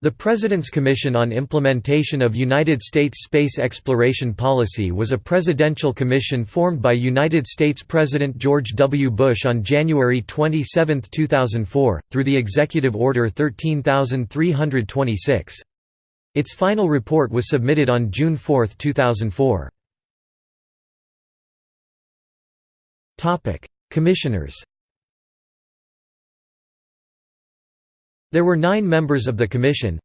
The President's Commission on Implementation of United States Space Exploration Policy was a presidential commission formed by United States President George W. Bush on January 27, 2004, through the Executive Order 13326. Its final report was submitted on June 4, 2004. Commissioners There were nine members of the commission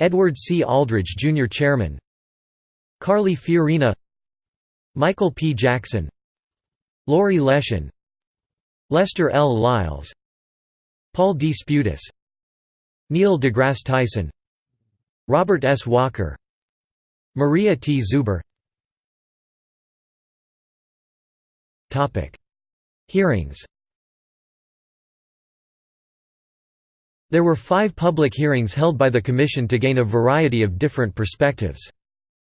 Edward C. Aldridge Jr. Chairman Carly Fiorina Michael P. Jackson Laurie Leshin Lester L. Lyles Paul D. Spudis Neil deGrasse Tyson Robert S. Walker Maria T. Zuber Hearings There were five public hearings held by the Commission to gain a variety of different perspectives.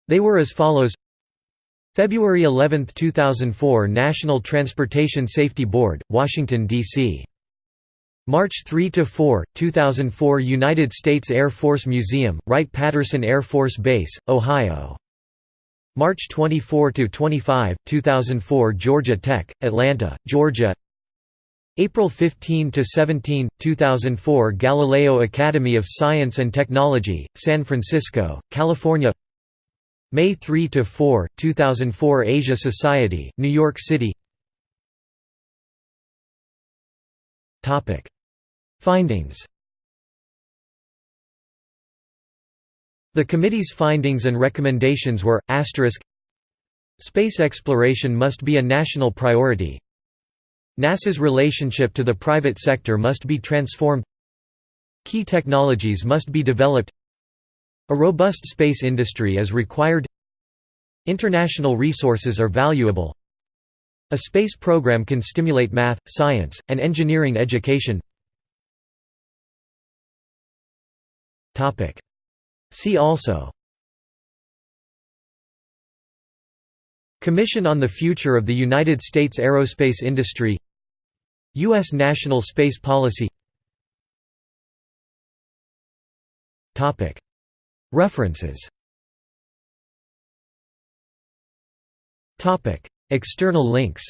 They were as follows February 11, 2004 National Transportation Safety Board, Washington, D.C. March 3–4, 2004 United States Air Force Museum, Wright-Patterson Air Force Base, Ohio March 24–25, 2004 Georgia Tech, Atlanta, Georgia April 15 to 17, 2004 Galileo Academy of Science and Technology, San Francisco, California. May 3 to 4, 2004 Asia Society, New York City. Topic: Findings. The committee's findings and recommendations were Space exploration must be a national priority, NASA's relationship to the private sector must be transformed. Key technologies must be developed. A robust space industry is required. International resources are valuable. A space program can stimulate math, science, and engineering education. See also Commission on the Future of the United States Aerospace Industry U.S. National Space Policy. References. External links.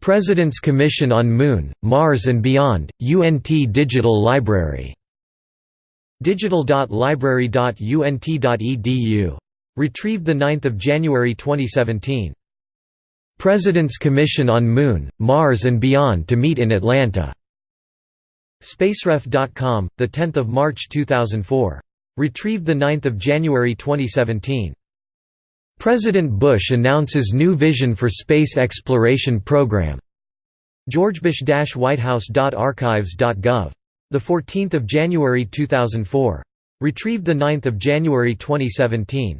President's Commission on Moon, Mars and Beyond, UNT Digital Library digital.library.unt.edu. Retrieved 9 January 2017. President's Commission on Moon, Mars and Beyond to meet in Atlanta. Spaceref.com, 10 March 2004. Retrieved 9 January 2017. President Bush announces new vision for space exploration program. georgebush-whitehouse.archives.gov the 14th of January 2004. Retrieved the 9th of January 2017.